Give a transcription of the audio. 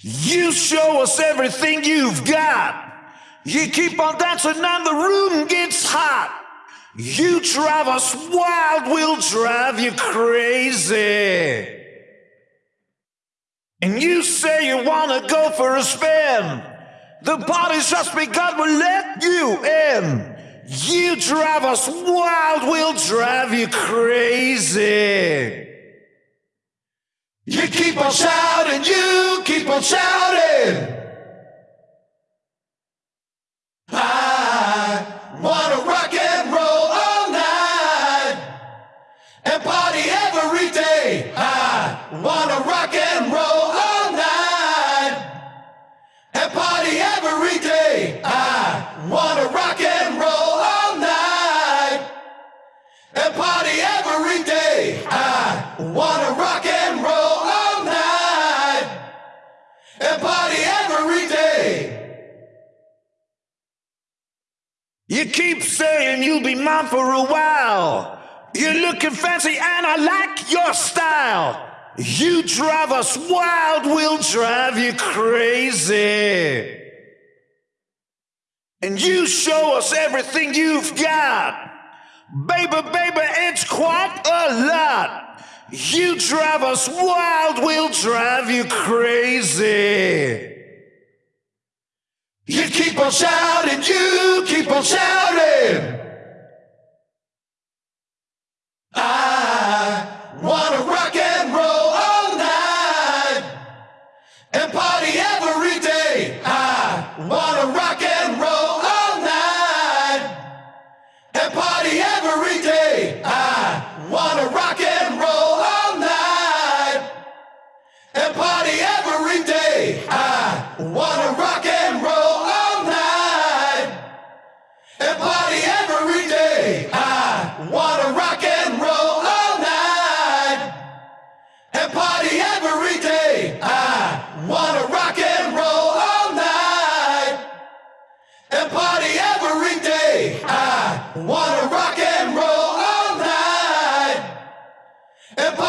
You show us everything you've got. You keep on dancing and the room gets hot. You drive us wild, we'll drive you crazy. And you say you wanna go for a spin. The party's just begun, we'll let you in. You drive us wild, we'll drive you crazy. You keep on shouting, on shouting. I wanna rock and roll all night and party every day. I wanna rock and roll all night and party every day. I wanna rock and roll all night and party every day. I wanna rock and You keep saying you'll be mine for a while. You're looking fancy and I like your style. You drive us wild, we'll drive you crazy. And you show us everything you've got. Baby, baby, it's quite a lot. You drive us wild, we'll drive you crazy. You keep on shouting, you keep on shouting. I wanna rock and roll all night and party every day. I wanna rock and roll all night and party every day. I wanna rock and roll all night and party every day. I I wanna rock and roll all night and party every day. I wanna rock and roll all night and party every day. I wanna rock and roll all night and party